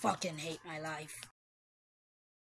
fucking hate my life.